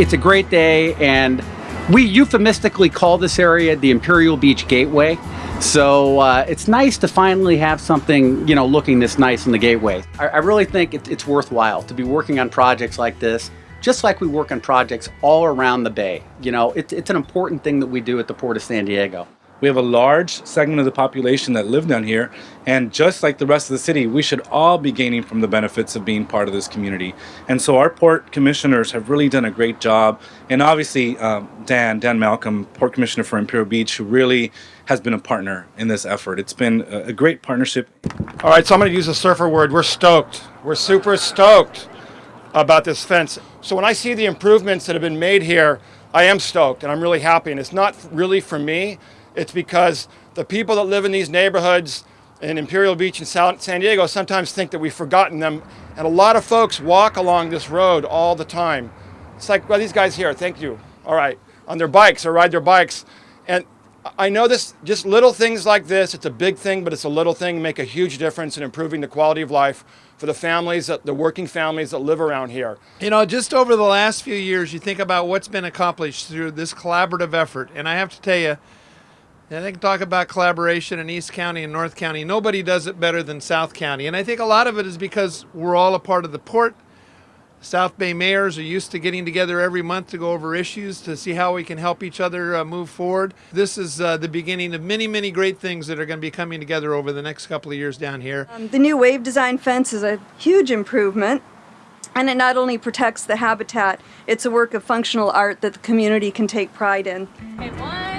It's a great day and we euphemistically call this area the Imperial Beach Gateway. So uh, it's nice to finally have something, you know, looking this nice in the gateway. I, I really think it, it's worthwhile to be working on projects like this, just like we work on projects all around the bay. You know, it, it's an important thing that we do at the Port of San Diego. We have a large segment of the population that live down here, and just like the rest of the city, we should all be gaining from the benefits of being part of this community. And so our port commissioners have really done a great job, and obviously um, Dan, Dan Malcolm, Port Commissioner for Imperial Beach, who really has been a partner in this effort. It's been a, great partnership. All right, so I'm going to use a surfer word. We're stoked. We're super stoked about this fence. So when I see the improvements that have been made here, I am stoked and I'm really happy. And it's not really for me. It's because the people that live in these neighborhoods in Imperial Beach and San Diego sometimes think that we've forgotten them. And a lot of folks walk along this road all the time. It's like, well, these guys here, thank you. All right, on their bikes or ride their bikes. And I know this, just little things like this, it's a big thing, but it's a little thing, make a huge difference in improving the quality of life for the families, the working families that live around here. You know, just over the last few years, you think about what's been accomplished through this collaborative effort. And I have to tell you, I think talk about collaboration in East County and North County. Nobody does it better than South County. And I think a lot of it is because we're all a part of the port. South Bay mayors are used to getting together every month to go over issues to see how we can help each other uh, move forward. This is uh, the beginning of many, many great things that are going to be coming together over the next couple of years down here. Um, the new wave design fence is a huge improvement. And it not only protects the habitat, it's a work of functional art that the community can take pride in. Okay, one.